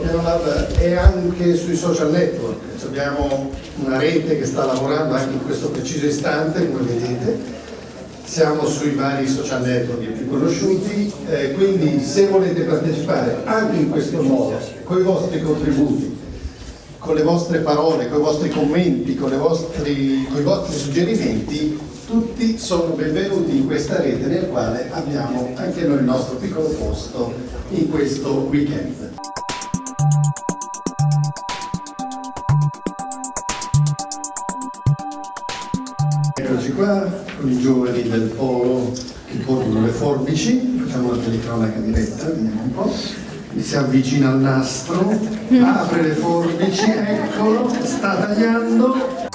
È anche sui social network, abbiamo una rete che sta lavorando anche in questo preciso istante, come vedete, siamo sui vari social network più conosciuti, eh, quindi se volete partecipare anche in questo modo, con i vostri contributi, con le vostre parole, con i vostri commenti, con, vostri, con i vostri suggerimenti, tutti sono benvenuti in questa rete nel quale abbiamo anche noi il nostro piccolo posto in questo weekend. Eccoci qua con i giovani del polo che portano le forbici, facciamo la telecronaca diretta, vediamo un po'. Si avvicina al nastro, apre le forbici, eccolo, sta tagliando.